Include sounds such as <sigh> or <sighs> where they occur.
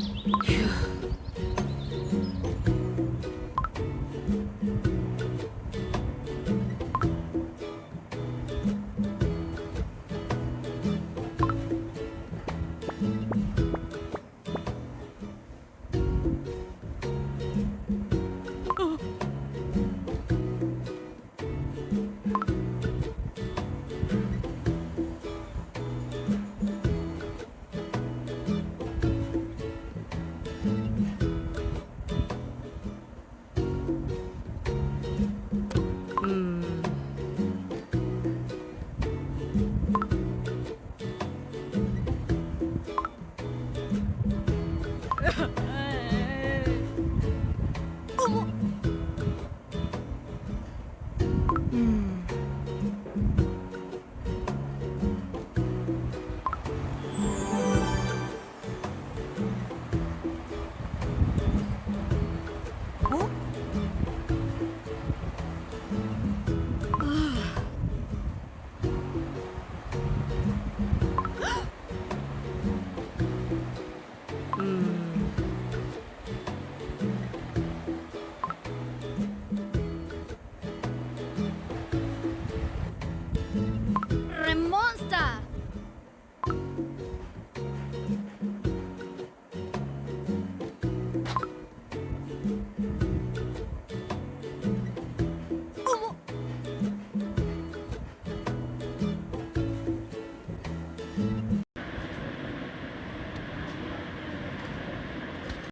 <sighs> Phew. 어머. 음.